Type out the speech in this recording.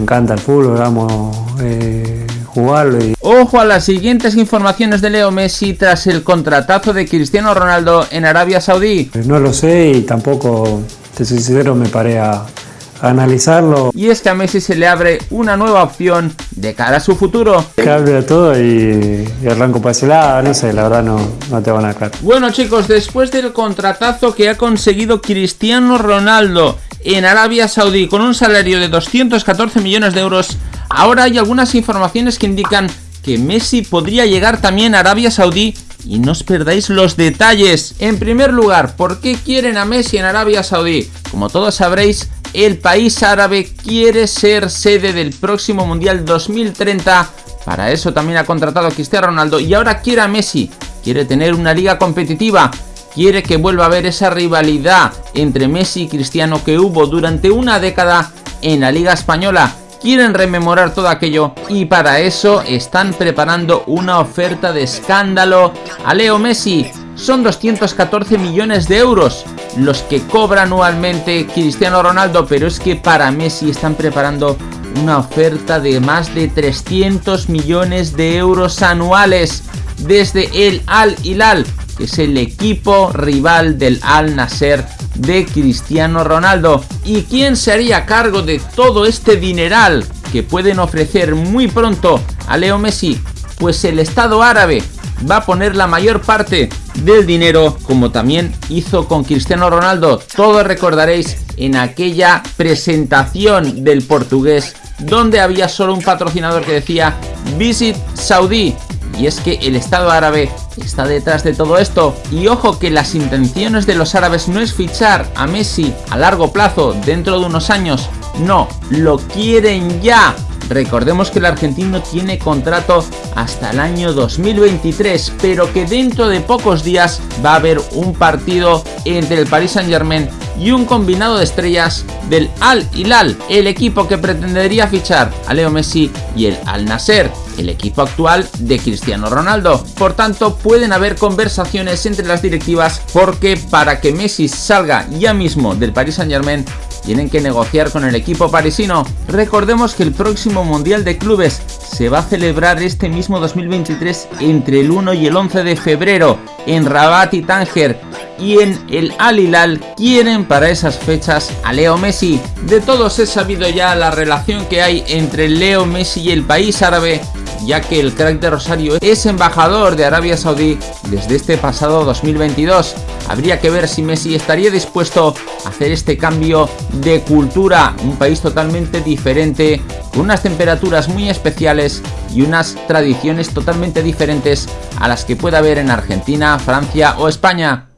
encanta el fútbol, vamos eh, jugarlo. Y... Ojo a las siguientes informaciones de Leo Messi tras el contratazo de Cristiano Ronaldo en Arabia Saudí. No lo sé y tampoco, te soy sincero, me paré a, analizarlo. Y es que a Messi se le abre una nueva opción de cara a su futuro. Cambia todo y, y arranco para ese lado, no sé, la verdad no, no te van a aclarar. Bueno chicos, después del contratazo que ha conseguido Cristiano Ronaldo en Arabia Saudí con un salario de 214 millones de euros, ahora hay algunas informaciones que indican que Messi podría llegar también a Arabia Saudí y no os perdáis los detalles. En primer lugar, ¿por qué quieren a Messi en Arabia Saudí? Como todos sabréis, el país árabe quiere ser sede del próximo Mundial 2030. Para eso también ha contratado a Cristiano Ronaldo y ahora quiere a Messi. Quiere tener una liga competitiva. Quiere que vuelva a haber esa rivalidad entre Messi y Cristiano que hubo durante una década en la Liga Española quieren rememorar todo aquello y para eso están preparando una oferta de escándalo a Leo Messi. Son 214 millones de euros los que cobra anualmente Cristiano Ronaldo, pero es que para Messi están preparando una oferta de más de 300 millones de euros anuales desde el Al Hilal, es el equipo rival del Al Nasser de Cristiano Ronaldo. ¿Y quién se haría cargo de todo este dineral que pueden ofrecer muy pronto a Leo Messi? Pues el Estado árabe va a poner la mayor parte del dinero como también hizo con Cristiano Ronaldo. Todos recordaréis en aquella presentación del portugués donde había solo un patrocinador que decía Visit Saudi y es que el Estado árabe está detrás de todo esto. Y ojo que las intenciones de los árabes no es fichar a Messi a largo plazo dentro de unos años. No, lo quieren ya. Recordemos que el argentino tiene contrato hasta el año 2023, pero que dentro de pocos días va a haber un partido entre el Paris Saint Germain y un combinado de estrellas del Al Hilal, el equipo que pretendería fichar a Leo Messi y el Al Nasser, el equipo actual de Cristiano Ronaldo. Por tanto, pueden haber conversaciones entre las directivas porque para que Messi salga ya mismo del Paris Saint Germain tienen que negociar con el equipo parisino. Recordemos que el próximo Mundial de Clubes se va a celebrar este mismo 2023 entre el 1 y el 11 de febrero en Rabat y Tánger y en el Al Hilal quieren para esas fechas a Leo Messi. De todos he sabido ya la relación que hay entre Leo Messi y el país árabe ya que el crack de Rosario es embajador de Arabia Saudí desde este pasado 2022. Habría que ver si Messi estaría dispuesto a hacer este cambio de cultura, un país totalmente diferente, con unas temperaturas muy especiales y unas tradiciones totalmente diferentes a las que puede haber en Argentina, Francia o España.